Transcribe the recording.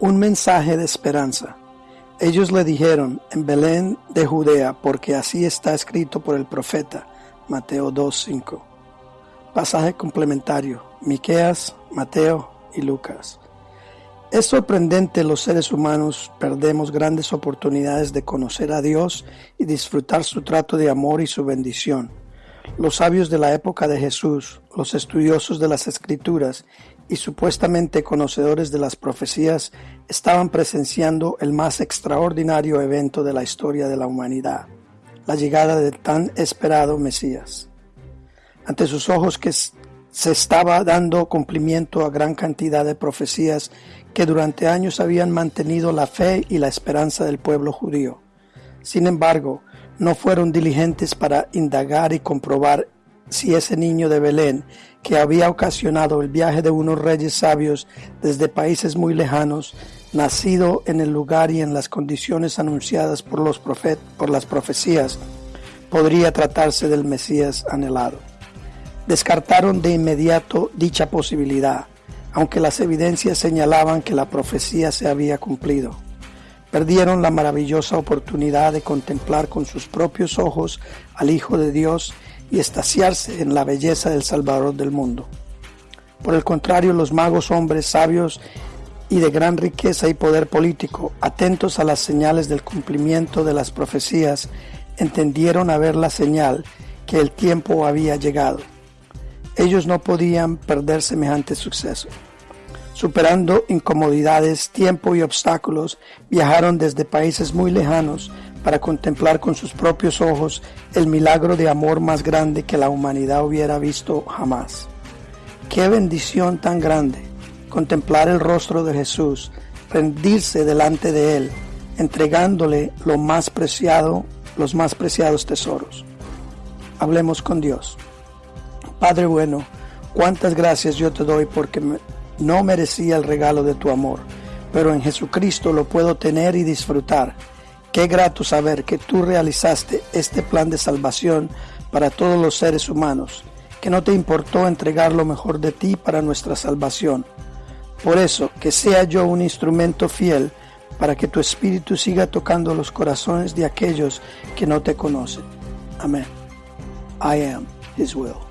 Un mensaje de esperanza. Ellos le dijeron, en Belén de Judea, porque así está escrito por el profeta. Mateo 2.5. Pasaje complementario. Miqueas, Mateo y Lucas. Es sorprendente los seres humanos perdemos grandes oportunidades de conocer a Dios y disfrutar su trato de amor y su bendición. Los sabios de la época de Jesús, los estudiosos de las escrituras y supuestamente conocedores de las profecías estaban presenciando el más extraordinario evento de la historia de la humanidad, la llegada del tan esperado Mesías. Ante sus ojos que se estaba dando cumplimiento a gran cantidad de profecías que durante años habían mantenido la fe y la esperanza del pueblo judío. Sin embargo, no fueron diligentes para indagar y comprobar si ese niño de Belén, que había ocasionado el viaje de unos reyes sabios desde países muy lejanos, nacido en el lugar y en las condiciones anunciadas por, los profet por las profecías, podría tratarse del Mesías anhelado. Descartaron de inmediato dicha posibilidad, aunque las evidencias señalaban que la profecía se había cumplido. Perdieron la maravillosa oportunidad de contemplar con sus propios ojos al Hijo de Dios y estaciarse en la belleza del Salvador del mundo. Por el contrario, los magos hombres sabios y de gran riqueza y poder político, atentos a las señales del cumplimiento de las profecías, entendieron a ver la señal que el tiempo había llegado. Ellos no podían perder semejante suceso. Superando incomodidades, tiempo y obstáculos, viajaron desde países muy lejanos para contemplar con sus propios ojos el milagro de amor más grande que la humanidad hubiera visto jamás. Qué bendición tan grande contemplar el rostro de Jesús, rendirse delante de Él, entregándole lo más preciado, los más preciados tesoros. Hablemos con Dios. Padre bueno, cuántas gracias yo te doy porque no merecía el regalo de tu amor, pero en Jesucristo lo puedo tener y disfrutar Qué grato saber que tú realizaste este plan de salvación para todos los seres humanos, que no te importó entregar lo mejor de ti para nuestra salvación. Por eso, que sea yo un instrumento fiel para que tu espíritu siga tocando los corazones de aquellos que no te conocen. Amén. I am His will.